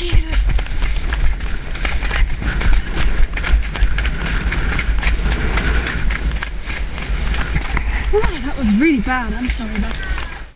Jesus. Wow, that was really bad. I'm sorry about that.